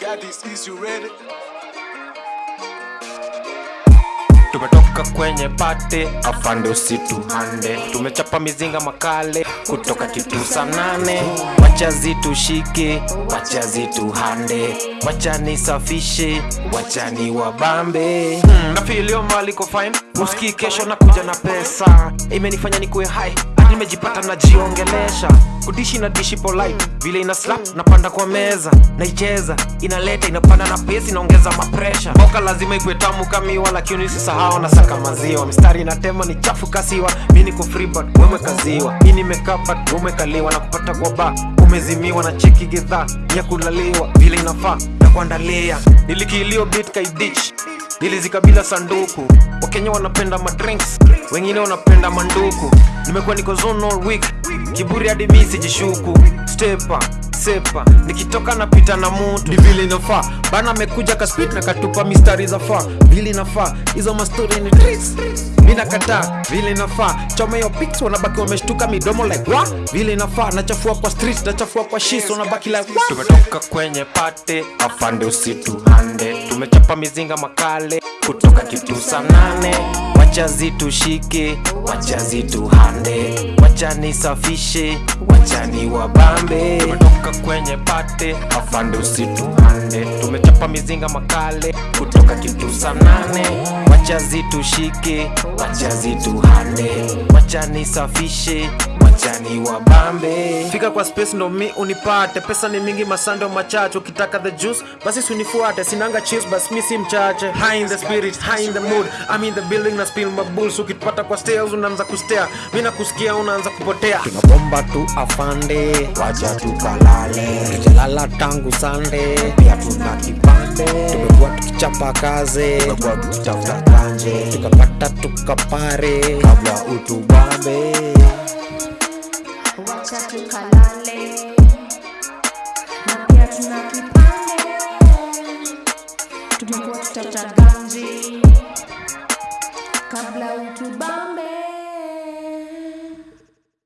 got this, is you ready? tumetoka kwenye pate afande usituhande tumechapa mizinga makale kutoka kitu saa nane. Wacha zitushike wacha zituhande. Wacha nisafishe wacha ni wabambe hmm, nafilio maliko fine. Muski kesho na kuja na pesa. Imenifanya nikuwe hadi nimejipata najiongelesha. Kudishi na dishi polite. Vile ina slap napanda kwa meza. Naicheza inaleta inapanda na pesi inaongeza mapresha boka lazima ikuwe tamu kamiwa lakini usisahau na saka maziwa. Mistari inatema ni chafu kasiwa. Mi niko freebird wewe kaziwa. Mi umekaliwa na kupata kwa ba umezimiwa na cheki gedhaa ya kulaliwa vile inafaa na kuandalia. Nilikilio bit kaidich nilizikabila sanduku. Wakenya wanapenda madrinks wengine wanapenda manduku. Nimekuwa niko zone all week. Kiburi hadi mi sijishuku. Stepa sepa. Nikitoka napita na mutu ni vile inafaa. Bana amekuja kaspit na katupa mistari za faa. Vile inafaa. Hizo mastori ni tris mi nakataa. Vile inafaa. Choma hiyo pics wanabaki wameshtuka midomo like wa vile inafaa. Nachafua kwa street nachafua kwa shis wanabaki like tumetoka kwenye pate afande usituhande tumechapa mizinga makale kutoka kitu saa nane. Wacha zitushike wacha zituhande. Wacha nisafishe wacha ni wabambe tumetoka kwenye pate afande usituhande. Tumechapa mizinga makale kutoka kitu saa nane. Wacha zitushike wacha zituhande. Wacha wacha ni wabambe fika kwa space ndo mi unipate. Pesa ni mingi masando machache. Ukitaka the juice basi sunifuate sinanga cheese basi mi si mchache. High in the spirit high in the mood. I'm in the building na spill my bulls. Ukipata kwa stairs unaanza kustea. Mi nakusikia unaanza kupotea. Tunabomba tu afande wacha tukalale. Tujalala tangu sande pia tuna kipande tumekuwa tukichapa kaze. tumekuwa tukitafuta kanje. Tukapata tukapare. Kabla utubambe wacha tukalale. Na pia tuna kipande. Tumekuwa tutafuta kabla utubambe